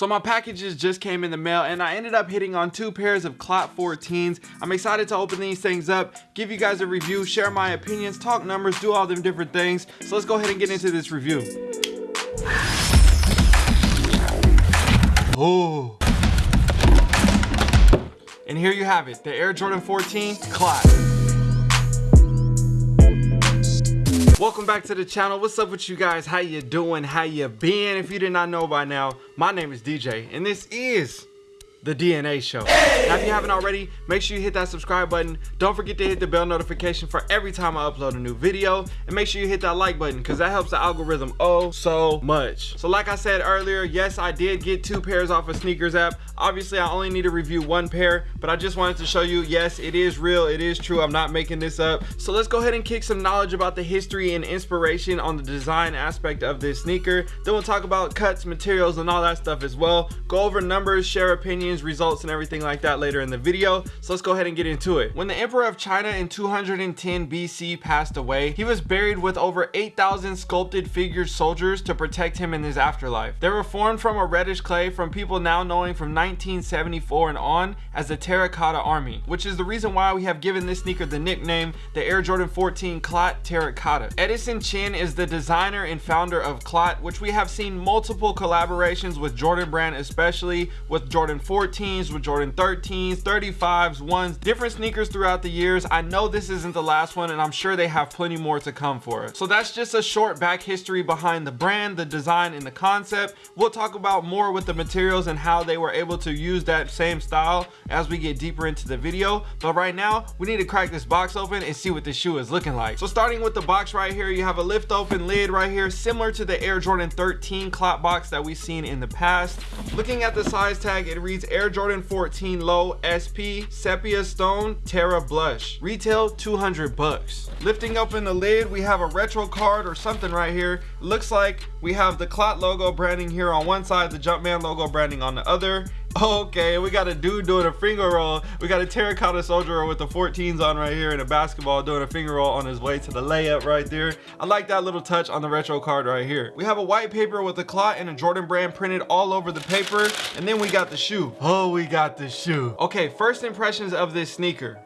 So my packages just came in the mail and I ended up hitting on two pairs of Clot 14s. I'm excited to open these things up, give you guys a review, share my opinions, talk numbers, do all them different things. So let's go ahead and get into this review. Oh. And here you have it, the Air Jordan 14 Clot. Welcome back to the channel. What's up with you guys? How you doing? How you been? If you did not know by now my name is dj and this is the DNA show. Now, if you haven't already, make sure you hit that subscribe button. Don't forget to hit the bell notification for every time I upload a new video. And make sure you hit that like button because that helps the algorithm oh so much. So like I said earlier, yes, I did get two pairs off of Sneakers app. Obviously, I only need to review one pair, but I just wanted to show you, yes, it is real, it is true. I'm not making this up. So let's go ahead and kick some knowledge about the history and inspiration on the design aspect of this sneaker. Then we'll talk about cuts, materials, and all that stuff as well. Go over numbers, share opinions, results, and everything like that later in the video. So let's go ahead and get into it. When the Emperor of China in 210 BC passed away, he was buried with over 8,000 sculpted figured soldiers to protect him in his afterlife. They were formed from a reddish clay from people now knowing from 1974 and on as the Terracotta Army, which is the reason why we have given this sneaker the nickname the Air Jordan 14 Clot Terracotta. Edison Chen is the designer and founder of Clot, which we have seen multiple collaborations with Jordan brand, especially with Jordan 4 14s, with Jordan 13s, 35s, ones, different sneakers throughout the years. I know this isn't the last one and I'm sure they have plenty more to come for it. So that's just a short back history behind the brand, the design, and the concept. We'll talk about more with the materials and how they were able to use that same style as we get deeper into the video. But right now, we need to crack this box open and see what the shoe is looking like. So starting with the box right here, you have a lift open lid right here, similar to the Air Jordan 13 clot box that we've seen in the past. Looking at the size tag, it reads Air Jordan 14 Low SP Sepia Stone Terra Blush. Retail 200 bucks. Lifting open the lid, we have a retro card or something right here. Looks like we have the Clot logo branding here on one side, the Jumpman logo branding on the other. Okay, we got a dude doing a finger roll. We got a terracotta soldier with the 14s on right here and a basketball doing a finger roll on his way to the layup right there. I like that little touch on the retro card right here. We have a white paper with a clot and a Jordan brand printed all over the paper. And then we got the shoe. Oh, we got the shoe. Okay, first impressions of this sneaker.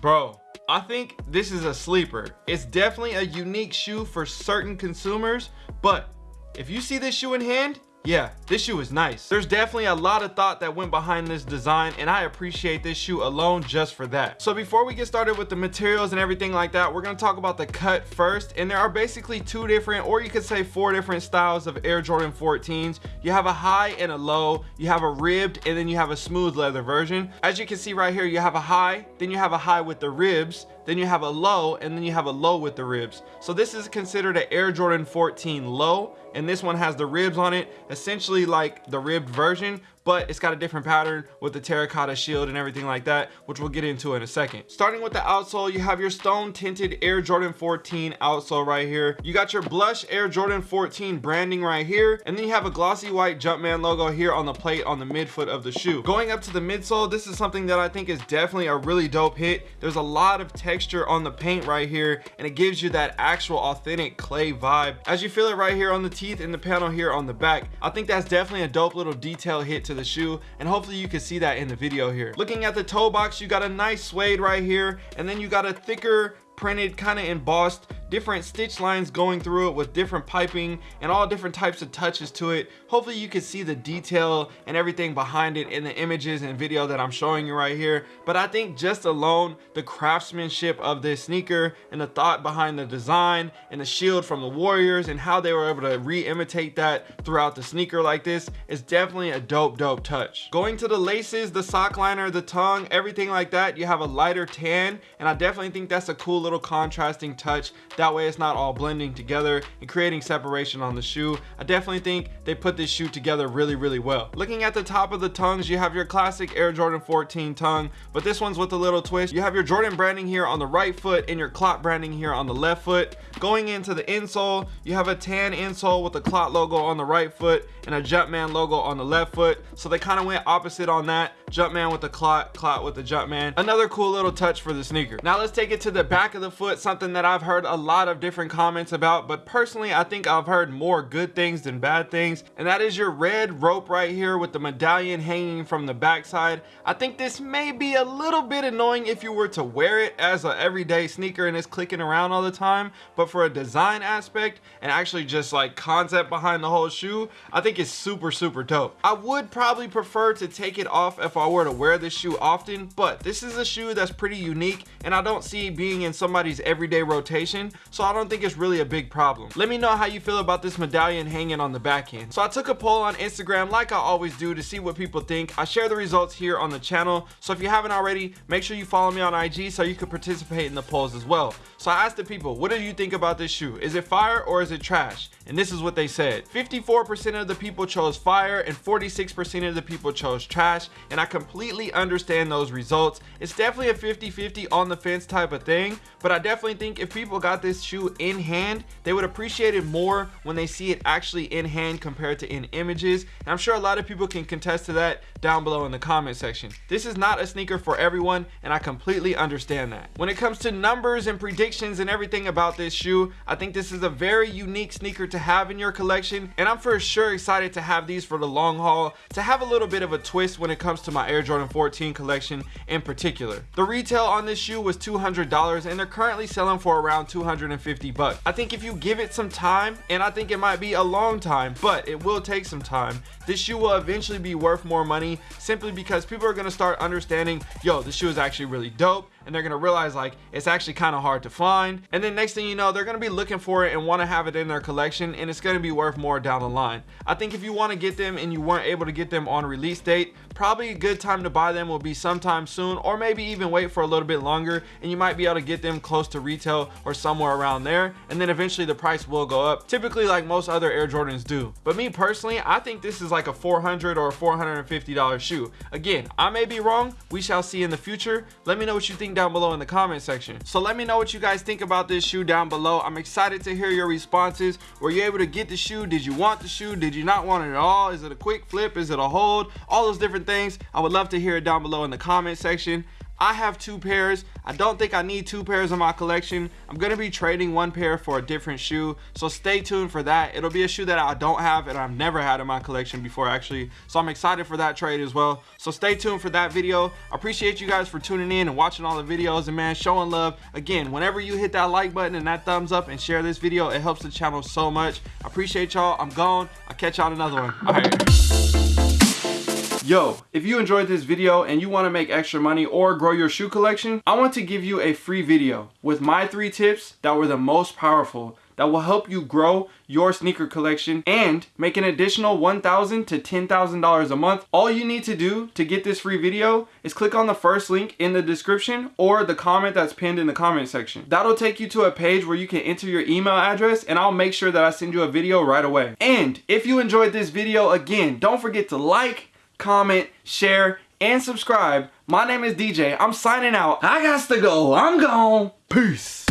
Bro, I think this is a sleeper. It's definitely a unique shoe for certain consumers, but if you see this shoe in hand, yeah, this shoe is nice. There's definitely a lot of thought that went behind this design and I appreciate this shoe alone just for that. So before we get started with the materials and everything like that, we're gonna talk about the cut first. And there are basically two different, or you could say four different styles of Air Jordan 14s. You have a high and a low, you have a ribbed, and then you have a smooth leather version. As you can see right here, you have a high, then you have a high with the ribs, then you have a low, and then you have a low with the ribs. So this is considered an Air Jordan 14 low, and this one has the ribs on it, essentially like the ribbed version, but it's got a different pattern with the terracotta shield and everything like that, which we'll get into in a second. Starting with the outsole, you have your stone tinted Air Jordan 14 outsole right here. You got your blush Air Jordan 14 branding right here, and then you have a glossy white Jumpman logo here on the plate on the midfoot of the shoe. Going up to the midsole, this is something that I think is definitely a really dope hit. There's a lot of texture on the paint right here, and it gives you that actual authentic clay vibe. As you feel it right here on the teeth and the panel here on the back, I think that's definitely a dope little detail hit to the shoe and hopefully you can see that in the video here. Looking at the toe box you got a nice suede right here and then you got a thicker printed kind of embossed different stitch lines going through it with different piping and all different types of touches to it. Hopefully you can see the detail and everything behind it in the images and video that i'm showing you right here. But i think just alone the craftsmanship of this sneaker and the thought behind the design and the shield from the warriors and how they were able to re-imitate that throughout the sneaker like this is definitely a dope dope touch. Going to the laces the sock liner the tongue everything like that you have a lighter tan. And i definitely think that's a cool little contrasting touch that way it's not all blending together and creating separation on the shoe. I definitely think they put this shoe together really really well. Looking at the top of the tongues you have your classic air jordan 14 tongue but this one's with a little twist. You have your jordan branding here on the right foot and your clot branding here on the left foot. Going into the insole you have a tan insole with the clot logo on the right foot and a jumpman logo on the left foot. So they kind of went opposite on that. Jumpman with the clot, clot with the Jumpman. Another cool little touch for the sneaker. Now let's take it to the back of the foot, something that I've heard a lot of different comments about, but personally I think I've heard more good things than bad things, and that is your red rope right here with the medallion hanging from the backside. I think this may be a little bit annoying if you were to wear it as an everyday sneaker and it's clicking around all the time, but for a design aspect and actually just like concept behind the whole shoe, I think it's super, super dope. I would probably prefer to take it off if I were to wear this shoe often, but this is a shoe that's pretty unique and I don't see being in somebody's everyday rotation, so I don't think it's really a big problem. Let me know how you feel about this medallion hanging on the back end. So I took a poll on Instagram like I always do to see what people think. I share the results here on the channel, so if you haven't already, make sure you follow me on IG so you can participate in the polls as well. So I asked the people, what do you think about this shoe? Is it fire or is it trash? And this is what they said. 54% of the people chose fire and 46% of the people chose trash. And I completely understand those results. It's definitely a 50-50 on the fence type of thing. But I definitely think if people got this shoe in hand, they would appreciate it more when they see it actually in hand compared to in images. And I'm sure a lot of people can contest to that down below in the comment section. This is not a sneaker for everyone and I completely understand that. When it comes to numbers and predictions and everything about this shoe, I think this is a very unique sneaker to have in your collection and I'm for sure excited to have these for the long haul to have a little bit of a twist when it comes to my Air Jordan 14 collection in particular. The retail on this shoe was $200 and they're currently selling for around 250 bucks. I think if you give it some time and I think it might be a long time but it will take some time this shoe will eventually be worth more money simply because people are to start understanding yo this shoe is actually really dope and they're gonna realize like it's actually kind of hard to find. And then next thing you know they're gonna be looking for it and want to have it in their collection and it's gonna be worth more down the line. I think if you want to get them and you weren't able to get them on release date probably a good time to buy them will be sometime soon or maybe even wait for a little bit longer and you might be able to get them close to retail or somewhere around there and then eventually the price will go up typically like most other air jordans do. But me personally i think this is like a 400 or 450 dollar shoe. Again i may be wrong we shall see in the future. Let me know what you think down below in the comment section. So let me know what you guys think about this shoe down below. I'm excited to hear your responses. Were you able to get the shoe? Did you want the shoe? Did you not want it at all? Is it a quick flip? Is it a hold? All those different things. I would love to hear it down below in the comment section I have two pairs. I don't think I need two pairs in my collection. I'm going to be trading one pair for a different shoe. So stay tuned for that. It'll be a shoe that I don't have and I've never had in my collection before actually. So I'm excited for that trade as well. So stay tuned for that video. I appreciate you guys for tuning in and watching all the videos and man, showing love. Again, whenever you hit that like button and that thumbs up and share this video, it helps the channel so much. I appreciate y'all. I'm gone. I'll catch y'all in another one. All right. Yo, if you enjoyed this video and you want to make extra money or grow your shoe collection, I want to give you a free video with my three tips that were the most powerful that will help you grow your sneaker collection and make an additional $1,000 to $10,000 a month. All you need to do to get this free video is click on the first link in the description or the comment that's pinned in the comment section. That'll take you to a page where you can enter your email address and I'll make sure that I send you a video right away. And if you enjoyed this video, again, don't forget to like, comment, share, and subscribe. My name is DJ. I'm signing out. I got to go. I'm gone. Peace.